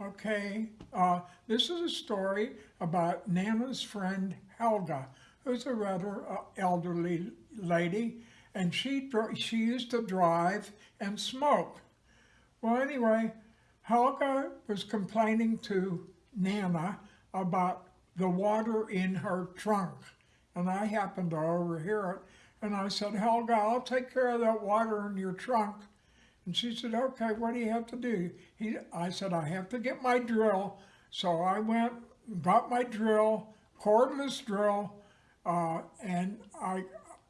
Okay, uh, this is a story about Nana's friend Helga, who's a rather uh, elderly lady, and she she used to drive and smoke. Well, anyway, Helga was complaining to Nana about the water in her trunk, and I happened to overhear it, and I said, Helga, I'll take care of that water in your trunk. And she said, okay, what do you have to do? He, I said, I have to get my drill. So I went, got my drill, cordless drill, uh, and I,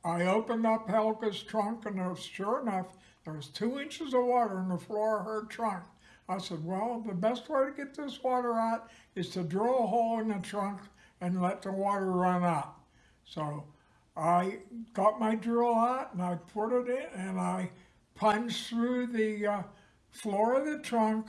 I opened up Helga's trunk and there sure enough, there was two inches of water in the floor of her trunk. I said, well, the best way to get this water out is to drill a hole in the trunk and let the water run out. So I got my drill out and I put it in and I plunged through the uh, floor of the trunk.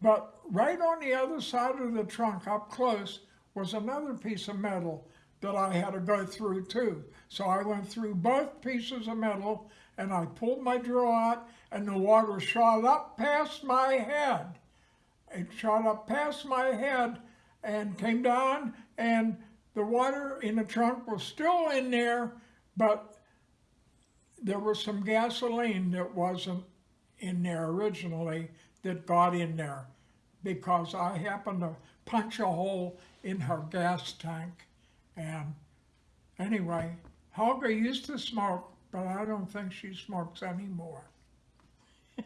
But right on the other side of the trunk, up close, was another piece of metal that I had to go through too. So I went through both pieces of metal and I pulled my drill out and the water shot up past my head. It shot up past my head and came down and the water in the trunk was still in there, but there was some gasoline that wasn't in there originally that got in there because I happened to punch a hole in her gas tank. And anyway, Helga used to smoke, but I don't think she smokes anymore.